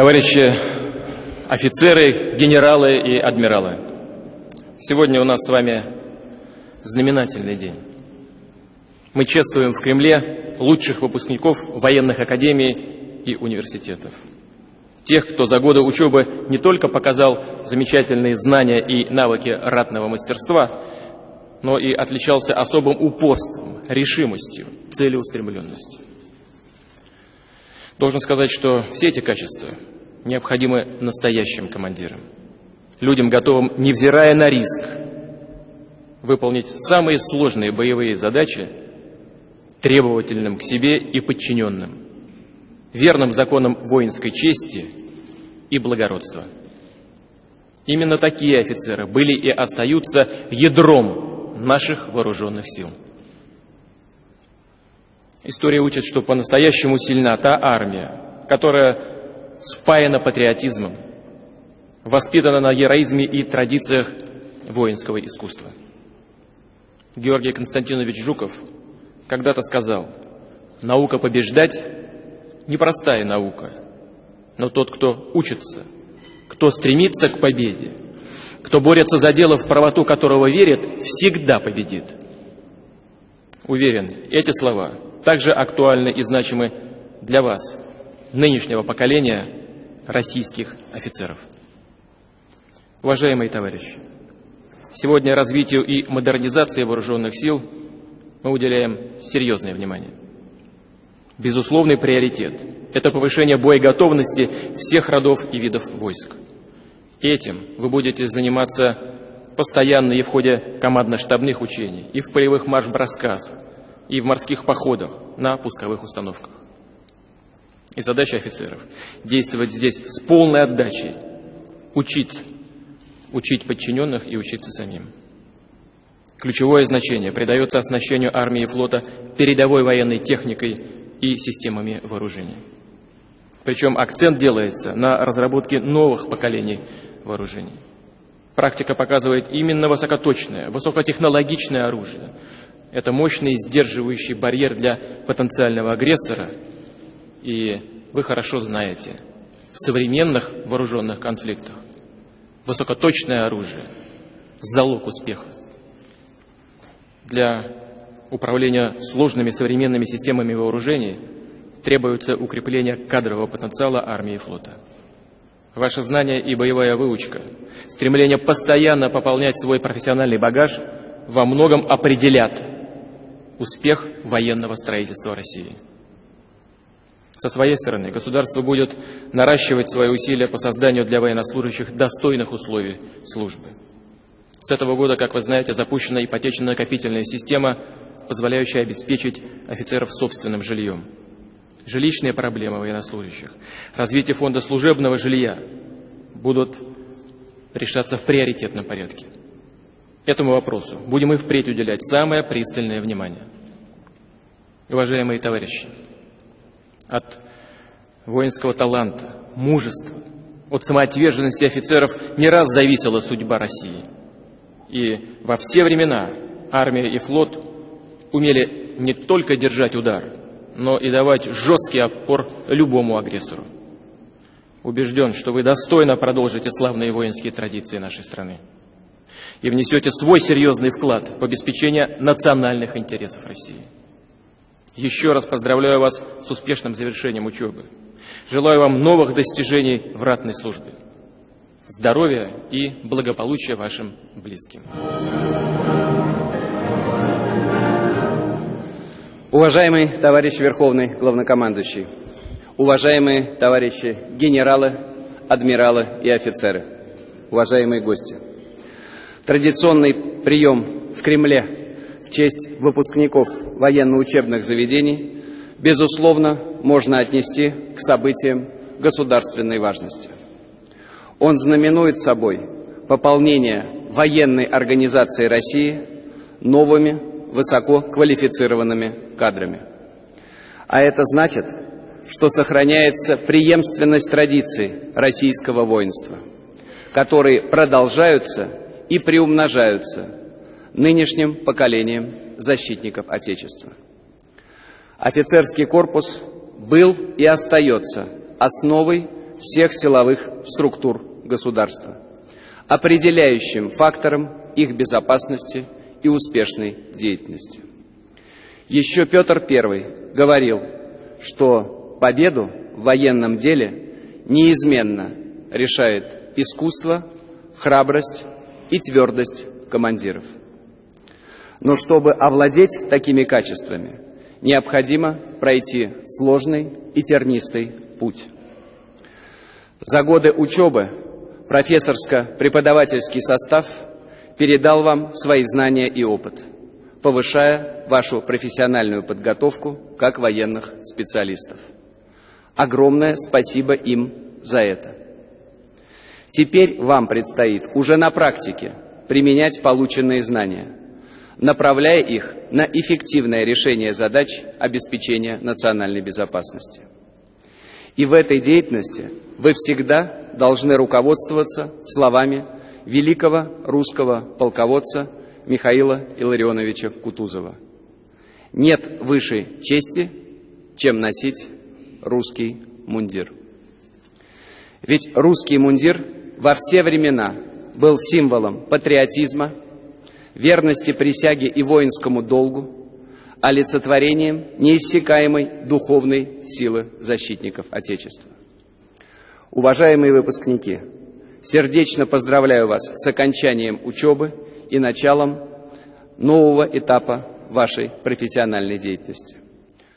Товарищи офицеры, генералы и адмиралы, сегодня у нас с вами знаменательный день. Мы чествуем в Кремле лучших выпускников военных академий и университетов. Тех, кто за годы учебы не только показал замечательные знания и навыки ратного мастерства, но и отличался особым упорством, решимостью, целеустремленностью. Должен сказать, что все эти качества необходимы настоящим командирам, людям, готовым, невзирая на риск, выполнить самые сложные боевые задачи требовательным к себе и подчиненным, верным законам воинской чести и благородства. Именно такие офицеры были и остаются ядром наших вооруженных сил. История учит, что по-настоящему сильна та армия, которая спаяна патриотизмом, воспитана на героизме и традициях воинского искусства. Георгий Константинович Жуков когда-то сказал, наука побеждать – непростая наука, но тот, кто учится, кто стремится к победе, кто борется за дело, в правоту которого верит, всегда победит. Уверен, эти слова – также актуальны и значимы для вас, нынешнего поколения российских офицеров. Уважаемые товарищи, сегодня развитию и модернизации вооруженных сил мы уделяем серьезное внимание. Безусловный приоритет – это повышение боеготовности всех родов и видов войск. Этим вы будете заниматься постоянно и в ходе командно-штабных учений, и в полевых марш-бросках, и в морских походах на пусковых установках. И задача офицеров – действовать здесь с полной отдачей, учить, учить подчиненных и учиться самим. Ключевое значение придается оснащению армии и флота передовой военной техникой и системами вооружений. Причем акцент делается на разработке новых поколений вооружений. Практика показывает именно высокоточное, высокотехнологичное оружие, это мощный сдерживающий барьер для потенциального агрессора. И вы хорошо знаете, в современных вооруженных конфликтах высокоточное оружие – залог успеха. Для управления сложными современными системами вооружений требуется укрепление кадрового потенциала армии и флота. Ваше знание и боевая выучка, стремление постоянно пополнять свой профессиональный багаж во многом определят успех военного строительства России. Со своей стороны, государство будет наращивать свои усилия по созданию для военнослужащих достойных условий службы. С этого года, как вы знаете, запущена ипотечно-накопительная система, позволяющая обеспечить офицеров собственным жильем. Жилищные проблемы военнослужащих, развитие фонда служебного жилья будут решаться в приоритетном порядке этому вопросу будем и впредь уделять самое пристальное внимание. Уважаемые товарищи, от воинского таланта, мужества, от самоотверженности офицеров не раз зависела судьба России. И во все времена армия и флот умели не только держать удар, но и давать жесткий опор любому агрессору. Убежден, что вы достойно продолжите славные воинские традиции нашей страны и внесете свой серьезный вклад в обеспечение национальных интересов России. Еще раз поздравляю вас с успешным завершением учебы. Желаю вам новых достижений в ратной службе. Здоровья и благополучия вашим близким. Уважаемый товарищ Верховный Главнокомандующий, уважаемые товарищи генералы, адмиралы и офицеры, уважаемые гости – Традиционный прием в Кремле в честь выпускников военно-учебных заведений, безусловно, можно отнести к событиям государственной важности. Он знаменует собой пополнение военной организации России новыми высококвалифицированными кадрами. А это значит, что сохраняется преемственность традиций российского воинства, которые продолжаются и приумножаются нынешним поколением защитников Отечества. Офицерский корпус был и остается основой всех силовых структур государства, определяющим фактором их безопасности и успешной деятельности. Еще Петр I говорил, что победу в военном деле неизменно решает искусство, храбрость и твердость командиров. Но чтобы овладеть такими качествами, необходимо пройти сложный и тернистый путь. За годы учебы профессорско-преподавательский состав передал вам свои знания и опыт, повышая вашу профессиональную подготовку как военных специалистов. Огромное спасибо им за это. Теперь вам предстоит уже на практике применять полученные знания, направляя их на эффективное решение задач обеспечения национальной безопасности. И в этой деятельности вы всегда должны руководствоваться словами великого русского полководца Михаила Илларионовича Кутузова. Нет высшей чести, чем носить русский мундир. Ведь русский мундир во все времена был символом патриотизма, верности присяге и воинскому долгу, олицетворением неиссякаемой духовной силы защитников Отечества. Уважаемые выпускники, сердечно поздравляю вас с окончанием учебы и началом нового этапа вашей профессиональной деятельности.